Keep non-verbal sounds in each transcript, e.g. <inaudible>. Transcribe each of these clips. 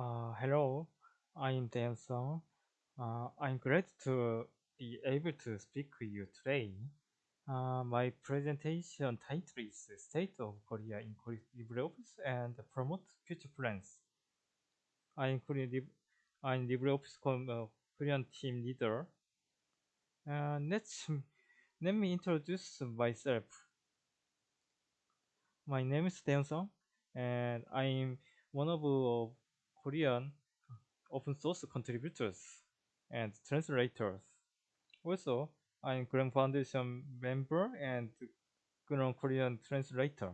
Uh, hello, I'm Dan Song. Uh, I'm glad to be able to speak with you today. Uh, my presentation title is State of Korea in LibreOffice and Promote Future Plans. I'm Korean, I'm LibreOffice uh, Korean team leader. Uh, let's, let me introduce myself. My name is Dan Song, and I'm one of uh, Korean open source contributors and translators. Also, I'm Korean Foundation member and Korean Korean translator.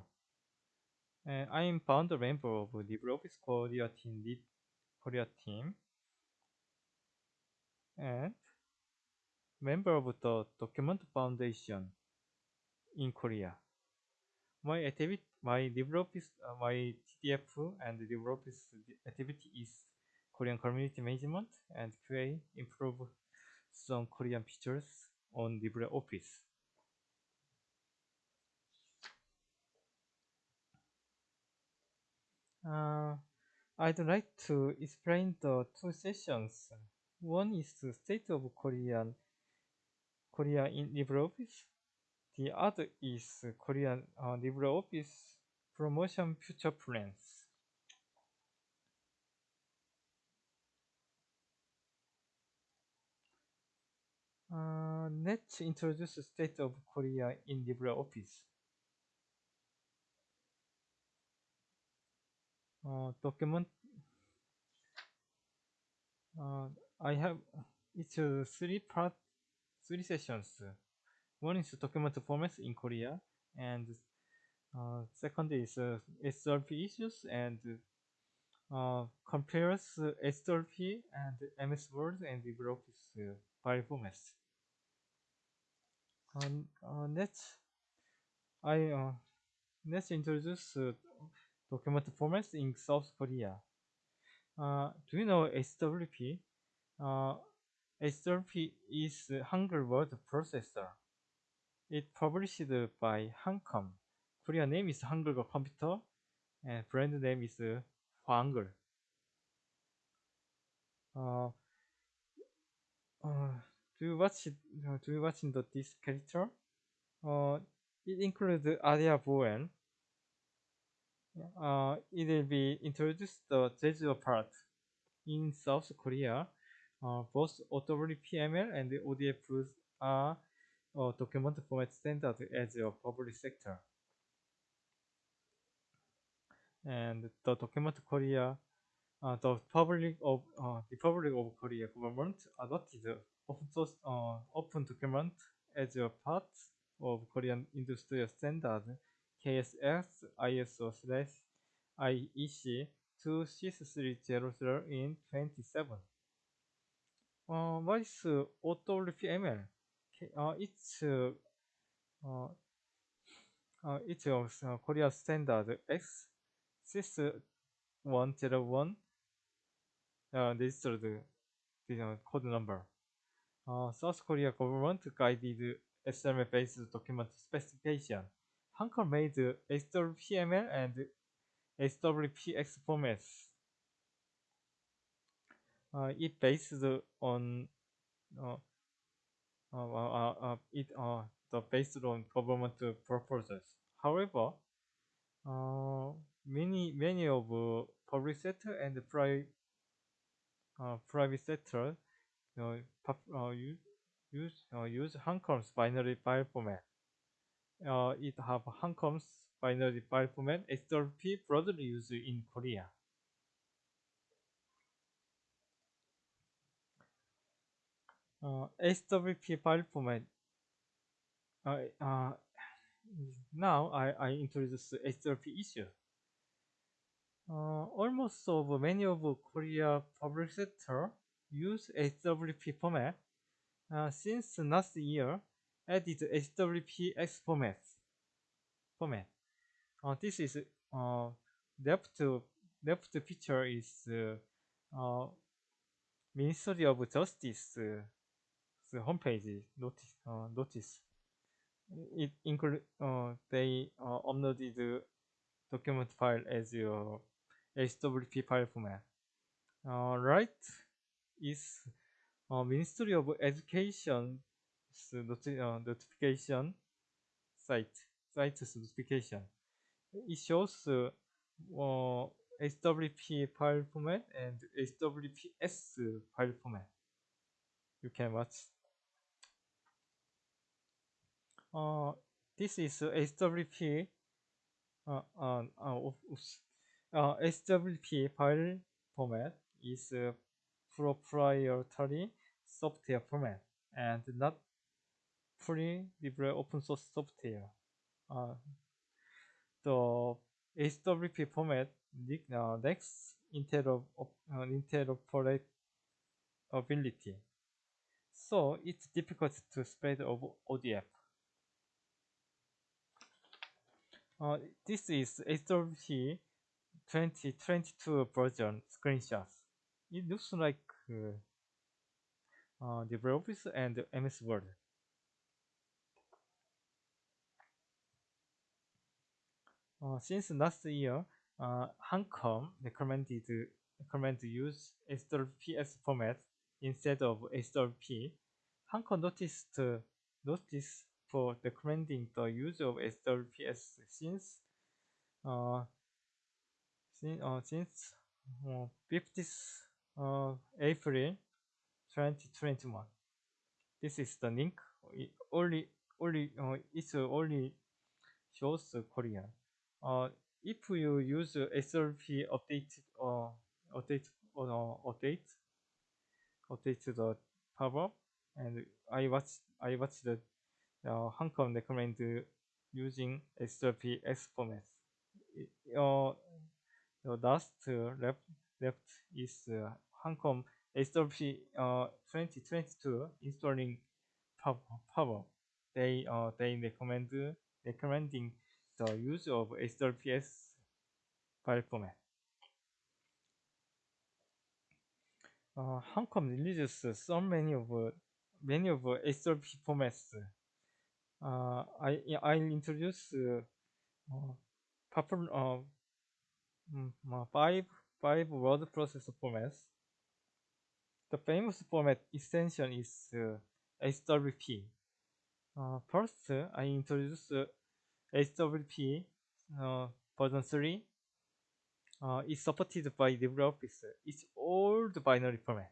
And I'm founder member of LibreOffice Korea team, lead Korea team, and member of the Document Foundation in Korea. My activity, my LibreOffice, uh, my TDF and LibreOffice activity is Korean community management and QA improve some Korean features on LibreOffice. Uh, I'd like to explain the two sessions. One is the state of Korean Korea in LibreOffice. The other is Korean uh, LibreOffice promotion future plans. Uh, let's introduce the state of Korea in LibreOffice. Uh, document. Uh, I have it's uh, three part, three sessions. One is document formats in Korea, and second is uh, HWP issues and uh, compares HWP and MS Word and LibreOffice uh, file formats. Um, uh, I uh, let's introduce uh, document formats in South Korea. Uh, do you know HWP? Uh, HWP is Hangul word processor. It published by Hancom. Korean name is Hangul Computer, and brand name is Hangul. Uh, uh, do you watch uh, do you watch the this character? Uh, it includes Aria Bowen. Uh, it will be introduced the Jeju part in South Korea. Uh, both OWPML and ODF are uh, document format standard as a public sector. And the document Korea, uh, the public of uh, the Republic of Korea government adopted open uh, open document as a part of Korean industrial standard KSX ISO slash IEC 26300 in 27. Uh, what is uh? Uh, it's uh, uh, uh, it's uh, Korea standard X 6101 uh, registered the uh, code number. Uh, South Korea government guided XML-based document specification. Hancom made HWPML and HWPX formats. Uh, it based on uh, uh, uh, it uh, the based on government proposals. However, uh, many many of uh, public sector and private uh, private sector uh, uh, use use uh, use Hancom's binary file format. Uh, it have Hancom's binary file format HWP broadly used in Korea. Uh, HWP file format. Uh, uh, now I, I introduce HWP issue. Uh, almost of many of Korea public sector use HWP format uh, since last year added HWPX format. Format. Uh, this is left left picture is Ministry of Justice uh, homepage notice. Uh, notice. It include uh, they uh, uploaded document file as your HWP file format. Uh, right is uh, Ministry of Education's uh, notification site site's notification. It shows uh, uh, file format and HWPX file format. You can watch. Uh, this is HWP uh, uh, uh. Uh, HWP file format is a proprietary software format and not free libre open source software. Uh, the HWP format lacks interop interoperability, so it's difficult to spread over ODF. Uh, this is HWP 2022 version screenshots. It looks like uh, uh, LibreOffice and MS Word. Uh, since last year, uh, Hancom recommended recommend use HWPX format instead of HWP. Hancom noticed uh, notice for recommending the use of HWPX since uh, since, uh, since uh, 50th uh, April 2021. This is the link. It only only uh, it's only shows Korean. Uh, if you use HWP update uh, update uh, update update the power and I watch I watch the uh, Kong recommend using HWPX format. Uh, last uh, left left is uh, Hancom HWP uh, 2022 installing power. They uh, they recommend recommending the use of HWPX file format. Uh, Hancom releases so many of uh, many of uh, formats. Uh, I I'll introduce uh, uh, uh, mm, uh, five five word processor formats. The famous format extension is uh, HWP. Uh, first, uh, I introduce uh, HWP uh, version 3 uh, is supported by LibreOffice. It's old binary format.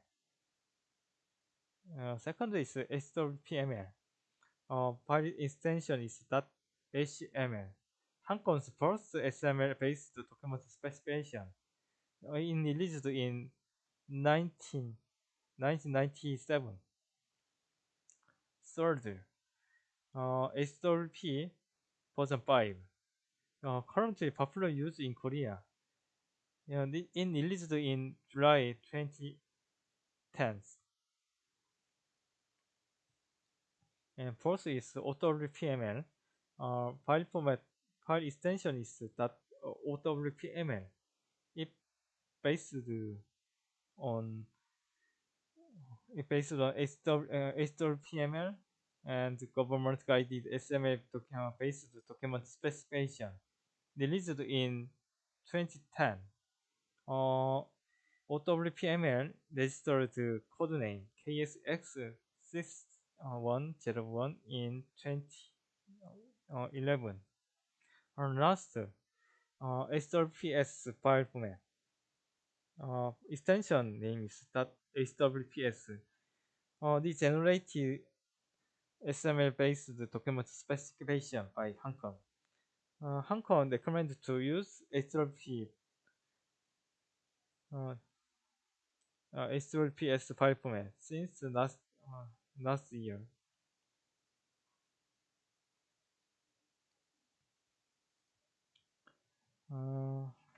Uh, second is HWPML. Uh, file extension is .html. Hancom's first XML-based document specification uh, in released in 19, 1997. Third, uh, HWP version 5. Uh, currently popular use in Korea. Yeah, in released in July 2010. And fourth is OWPML. Uh, file format file extension is that OWPML. It based on it based on HWPML uh, and government guided XML document based document specification released in 2010. Uh, OWPML registered code name KSX6101 in 2011. And last, uh, HWPX file format. Uh, extension name is .hwpx. Uh, the generated XML-based document specification by Hancom. Uh, Hancom recommended to use HWP uh, uh, file format since last uh, last year.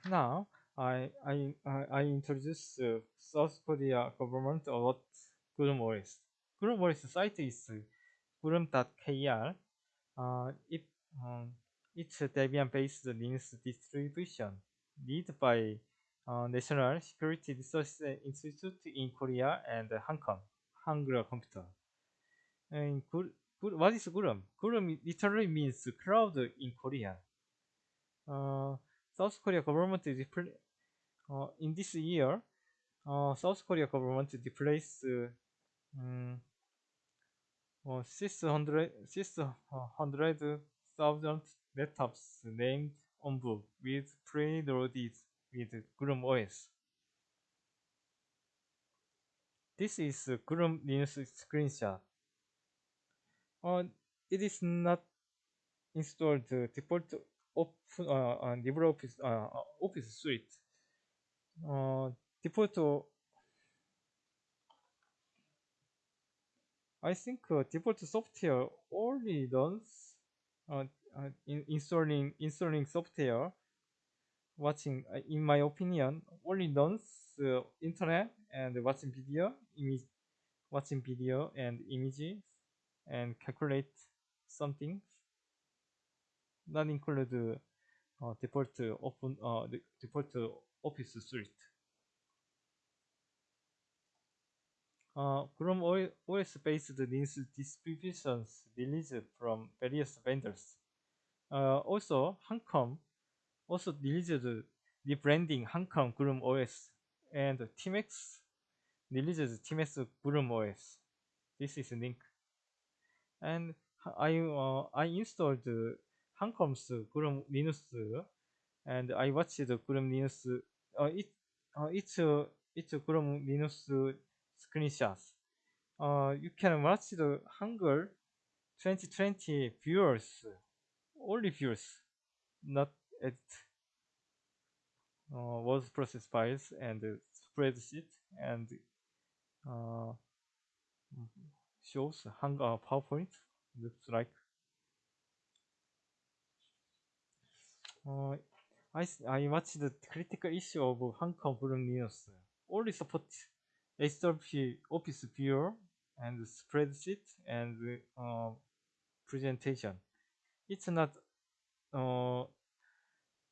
Now I I I introduce uh, South Korea government about Gooroom OS. Gooroom OS site is gooroom.kr. Uh, it, um, it's a Debian-based Linux distribution led by uh, National Security Research Institute in Korea and Hancom, Hangul Computer. And what is Gooroom? Gurum literally means cloud in Korean. Uh, South Korea government uh, in this year uh, South Korea government replaced um, uh, 600 600,000 laptops named onboard with preloaded with Chrome OS. This is Chrome Linux screenshot. Uh, it is not installed the default open uh, LibreOffice uh, Office suite. Uh, default I think default software only runs uh, uh, in installing installing software watching uh, in my opinion only runs internet and watching video image watching video and images and calculate something not include uh, default open uh, default office suite uh, Chrome OS-based Linux distributions released from various vendors. Uh, also, Hancom also released rebranding Hancom Chrome OS, and Tmax releases Tmax Chrome OS. This is a link. And I uh, I installed Hancom's Chrome Linux, and I watched the Chrome Linux. Uh, it uh, it's uh, it's Chrome Linux screenshots. Uh, you can watch the Hangul 2020 viewers, only viewers, not edit. Uh, was process files and uh, spreadsheet and uh, shows hang PowerPoint looks like. Uh, I I watched the critical issue of Hancom Chrome Linux. Only support HTTP Office Viewer and spreadsheet and uh, presentation. It's not uh,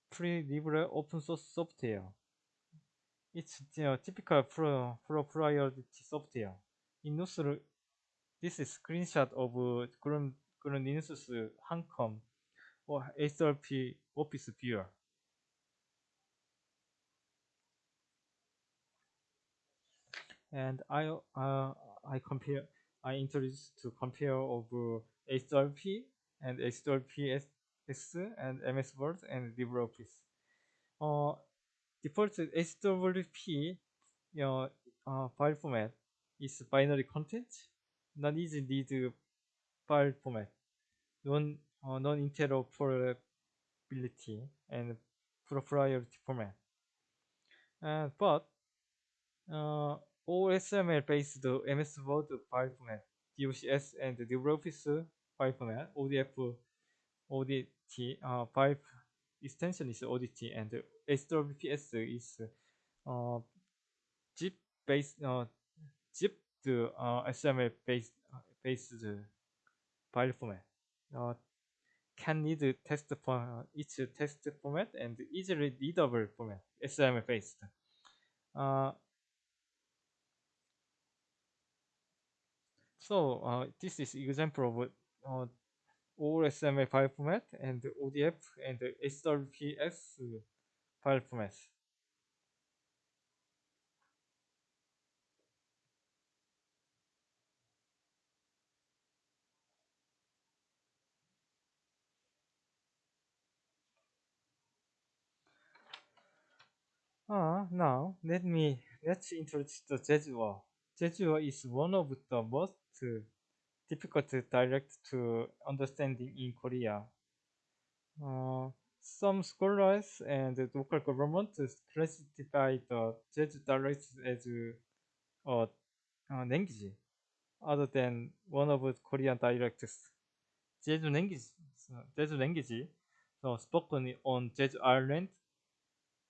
pre-libre open source software. It's uh, typical pro proprietary software. In Nusr, this is screenshot of uh, Chrome, Chrome Linux's Hancom or HTTP Office Viewer. and I uh, I compare I introduced to compare over HWP and HWPX and MS Word and LibreOffice. Uh, default HWP you know, uh, file format is binary content, not easy read file format, non uh, non-interoperability and proprietary format. Uh, but uh, OOXML based MS Word file format, DOCX and LibreOffice file format, ODF, ODT uh, file extension is ODT and HWPX is uh, zip based uh, XML based uh, based file format. Uh, can read text for each text format and easily readable format, XML based. Uh, So uh, this is example of uh, OOXML file format and ODF and HWPX file formats. Uh, now let me let's introduce the Jejueo. Jejueo is one of the most difficult dialect to understanding in Korea. Uh, some scholars and local government classify the Jeju dialect as a, language other than one of Korean dialects. Jeju language, Jeju language, so spoken on Jeju Island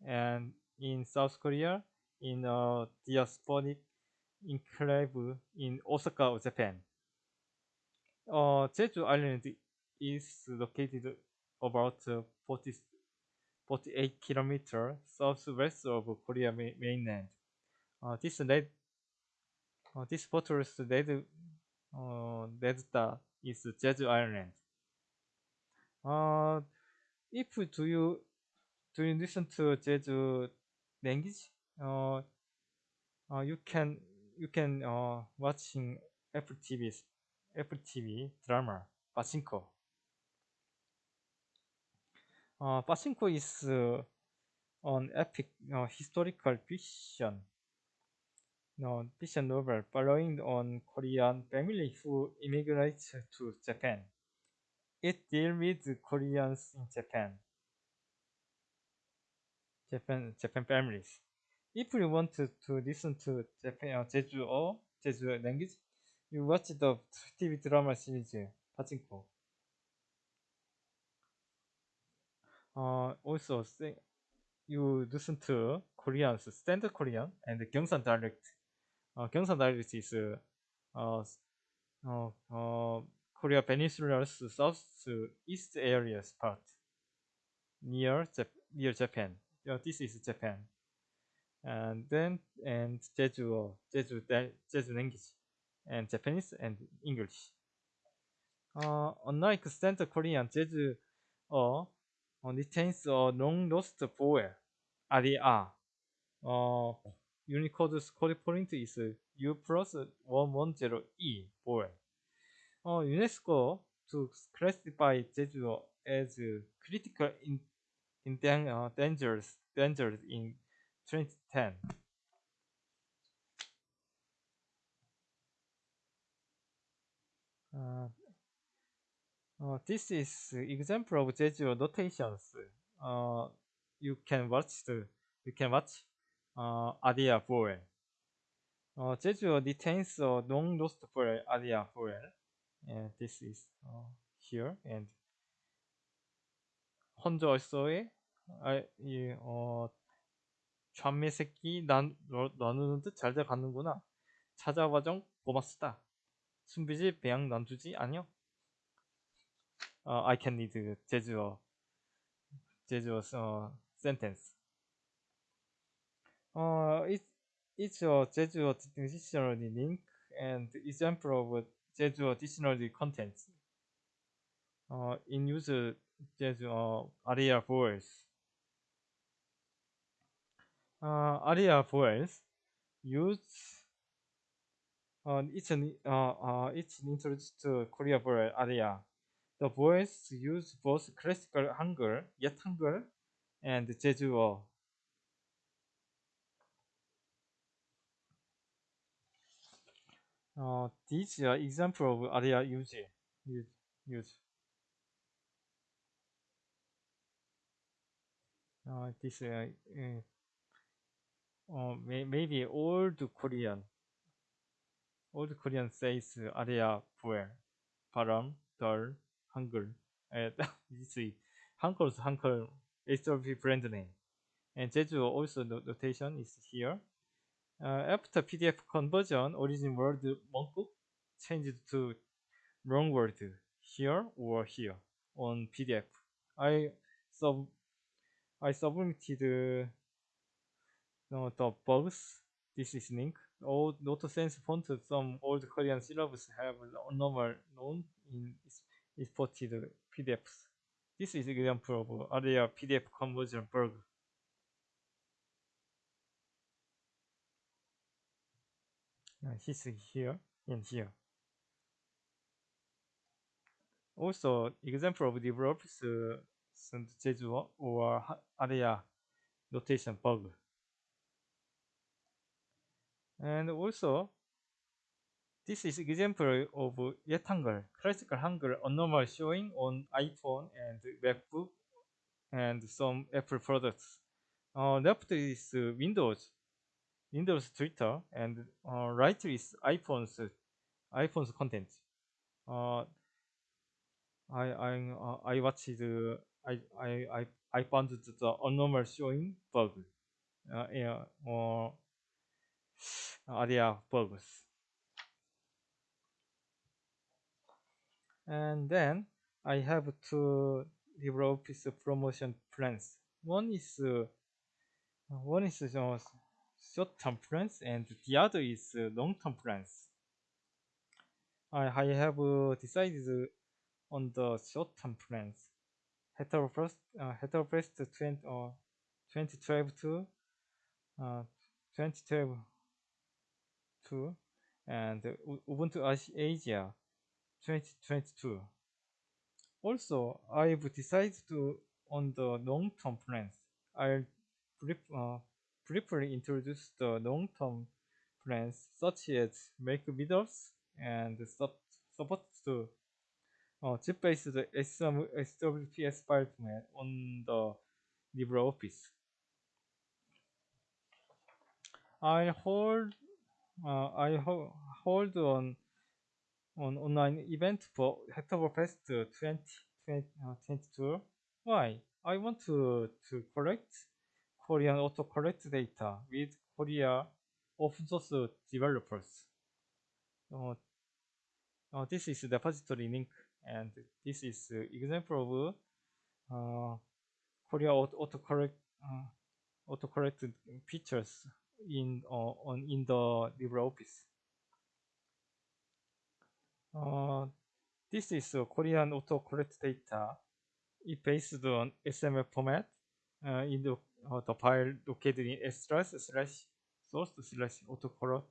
and in South Korea in a diasporic enclave in Osaka, Japan. Uh, Jeju Island is located about 40, 48 kilometers southwest of Korea mainland. Uh, this led, uh, this fortress led, uh, led is Jeju Island. Uh, if do you do you listen to Jeju language? Uh, uh, you can you can uh, watching Apple TV Apple TV drama Pachinko. Uh, Pachinko is uh, an epic uh, historical fiction no, fiction novel following on Korean family who immigrates to Japan. It deals with Koreans in Japan. Japan Japan families. If you want to, to listen to Japan uh, Jeju or Jeju language, you watch the TV drama series Pachinko. Uh, also, you listen to Korean, standard Korean and Gyeongsang dialect. Uh, Gyeongsang dialect is uh, uh, uh, Korea Peninsula's south to east areas part near Jap near Japan. Yeah, this is Japan. And then and Jeju, Jeju, Jeju language, and Japanese and English. Uh, unlike standard Korean, Jeju uh, retains a long lost vowel, aria. Uh, Unicode corresponding is U plus 110E vowel. Uh, UNESCO to classify Jeju as critical in, in dan uh, dangers, dangers in 2010. Uh, uh, this is example of Jeju notations. Uh, you can watch the you can watch uh, Adia vowel. Uh, Jeju retains a long lost vowel Adia vowel. And this is uh, here and 헌저서의 아, 이, 어, 좌매 새끼 난, 나누는 듯 잘돼 가는구나. 찾아와정 고맙습니다. 순비지 배양 난주지 아니요. Uh, I can read 제주어 제주어 uh, sentence. Uh, it, it's a 제주어 dictionary link and example of 제주어 dictionary contents. Uh, in use 제주 uh, area vowels. Uh, area vowels use uh, it's an uh, uh, it's introduced to Korea vowel area. The vowels use both classical Hangul, yet Hangul, and Jejueo. Uh, these are example of area use. use, use. Uh, this uh, uh, may, maybe old Korean. Old Korean says area where 바람, 덜, 한글. <laughs> Uh, this is 한글's 한글 HWP brand name. And Jeju also notation is here. Uh, after PDF conversion, origin word Mongkuk changed to wrong word here or here on PDF. I sub I submitted uh, the bugs. This is link. All Noto Sans font, some old Korean syllables have normal known in exported PDFs. This is example of area PDF conversion bug. history here and here. Also, example of develops uh, Jeju or area notation bug. And also, this is example of Hangul, classical Hangul normal showing on iPhone and MacBook and some Apple products. Uh, left is uh, Windows, Windows Twitter, and uh, right is iPhone's iPhone's content. Uh, I I uh, I watched the I I I I found the abnormal showing bug. Uh, yeah, or area bugs. And then I have to develop LibreOffice promotion plans. One is uh, one is uh, short-term plans, and the other is uh, long-term plans. I, I have uh, decided on the short-term plans. Hacktoberfest, uh, Hacktoberfest 20, uh, 2012 to uh, 2012 2022 and UbuCon Asia 2022. Also, I've decided to on the long-term plans. I'll uh, briefly introduce the long-term plans such as make videos and support to uh, chip-based HWPX file format on the LibreOffice. I hold uh, I ho hold on on online event for Hacktoberfest 2022. Uh, Why? I want to to collect Korean autocorrect data with Korea open source developers. Uh, uh, this is the repository link and this is example of uh, Korea autocorrect uh, autocorrect features in uh, on in the LibreOffice. Uh, this is a Korean autocorrect data. It based on XML format uh, in the, uh, the file located in slash slash source slash autocorrect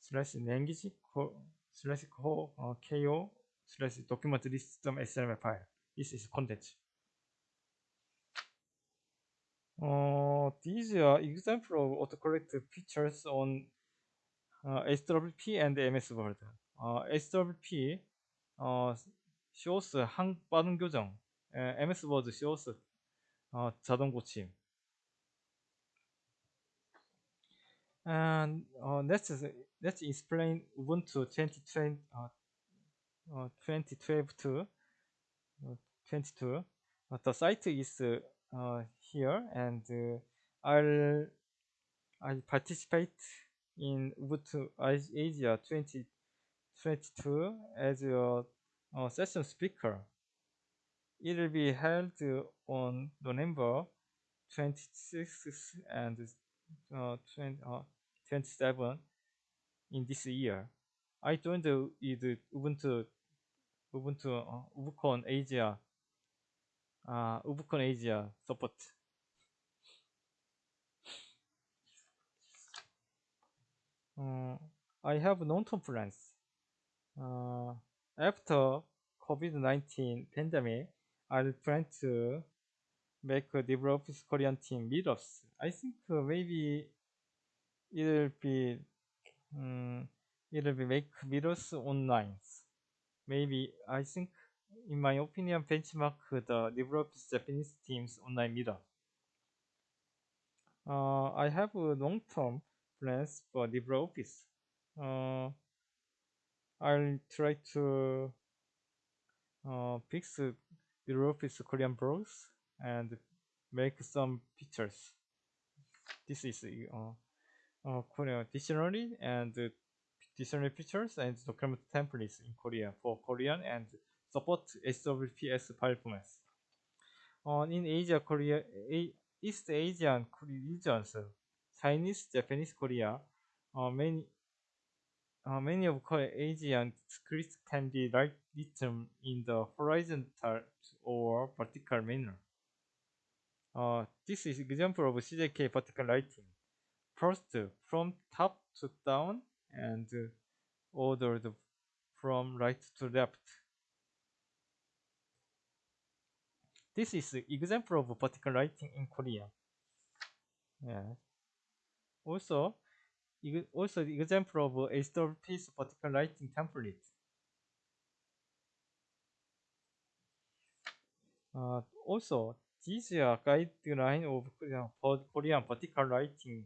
slash language slash uh, ko slash document list XML file. This is content. Uh, these are example of autocorrect features on uh, SWP and MS Word. Uh, SWP uh, shows 한 빠른 교정, uh, MS Word shows uh, 자동 고침. And uh, let's let's explain Ubuntu 2020 uh, uh, 2012 to uh, 22. Uh, the site is here and I'll I participate in UbuCon Asia 2022 as a, a session speaker. It will be held on November 26th and uh, 20, uh, 27 in this year. I joined the, the Ubuntu Ubuntu uh, UbuCon Asia uh, UbuCon Asia support. Uh, I have long-term plans. Uh, after COVID-19 pandemic, I plan to make a LibreOffice Korean team meetups. I think uh, maybe it'll be um, it'll be make meetups online. Maybe I think in my opinion, benchmark the LibreOffice Japanese teams online meetup. Uh, I have long-term plans for LibreOffice. Uh, I'll try to uh, fix LibreOffice Korean blogs and make some pictures. This is uh, uh, Korean dictionary and dictionary pictures and document templates in Korea for Korean and support HWPX performance. Uh, in Asia, Korea, A East Asian regions, Chinese, Japanese, Korea, uh, many uh, many of Asian scripts can be written in the horizontal or vertical manner. Uh, this is example of CJK vertical writing. First, from top to down and ordered from right to left. This is example of vertical writing in Korea. Yeah. Also, also the example of HWP's vertical writing template. Uh, also, these are guideline of Korean vertical writing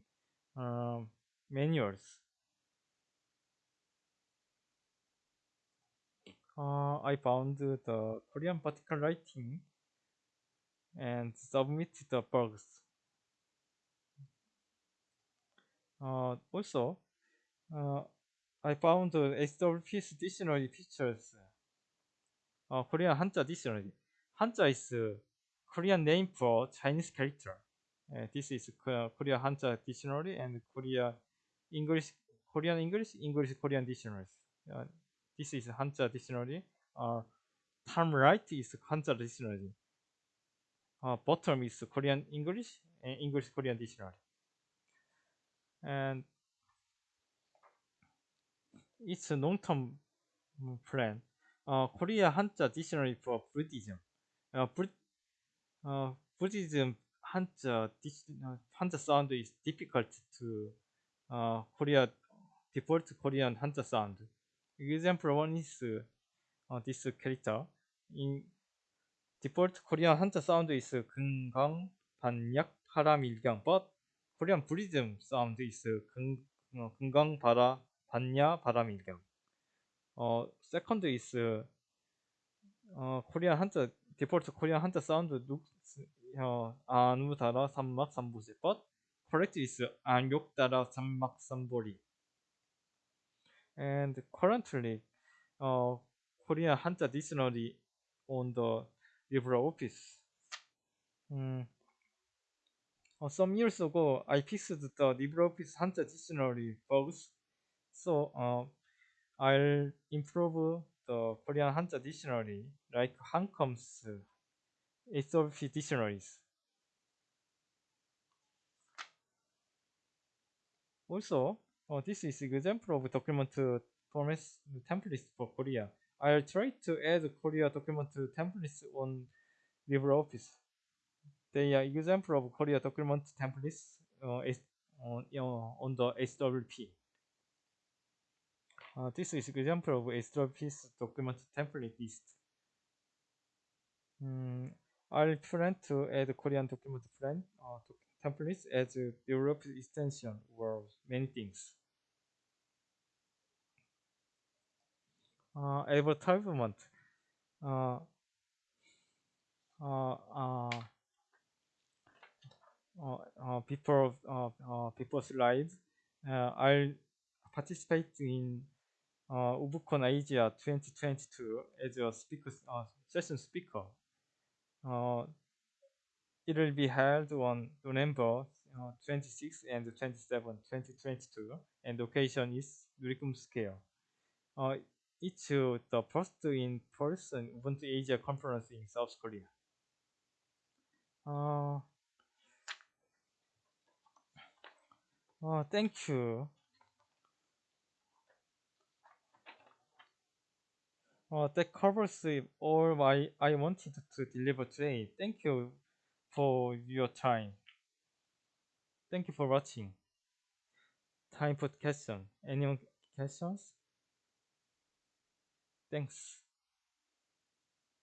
um, manuals. Uh, I found the Korean vertical writing and submit the bugs. Uh, also, uh, I found the HWP's dictionary features. Uh, Korean Hanja dictionary. Hanja is Korean name for Chinese character. Uh, this is Korea Hanja dictionary and Korea English, Korean English, English Korean dictionaries. Uh, this is Hanja dictionary. Uh, term right is Hanja dictionary uh, bottom is Korean English and English Korean dictionary. And it's a long-term mm, plan. Uh, Korea Hanja dictionary for Buddhism. Uh, Bud- uh, Buddhism Hanja, uh, Hanja sound is difficult to uh, Korea default Korean Hanja sound. Example one is uh, this character. In default Korean Hanja sound is 금강, 반약, 파라밀경, but Korean Buddhism sound is 금, 어, 금강, 바라, 반야, 바라밀경. 어, second is 어, Korean Hanja default Korean Hanja sound looks 어, 안우 달아 삼막 삼보지 but correct is 안욕 달아 삼막 삼보리 and currently uh, Korean Hanja dictionary on the LibreOffice. Mm. Uh, some years ago, I fixed the LibreOffice Hanja dictionary bugs, so uh, I'll improve the Korean Hanja dictionary like Hancom's HWP dictionaries. Also, uh, this is an example of document format templates for Korea. I'll try to add Korea document templates on LibreOffice. They are example of Korea document templates uh, on, uh, on the HWP. Uh, this is an example of HWP's document template list. Mm, I'll plan to add Korean document plan uh, templates as a Europe extension or many things. Uh, advertisement uh, uh, uh, uh, uh, before uh, uh, before slides uh, I'll participate in uh, Asia 2022 as a speaker uh, session speaker. Uh, it will be held on November uh, 26 and 27, 2022, and the occasion is Nurikkum Square. Uh, it's the first in-person UbuCon Asia conference in South Korea. Uh, uh, thank you. Uh, that covers all my I wanted to deliver today. Thank you for your time. Thank you for watching. Time for question. Any questions? Thanks.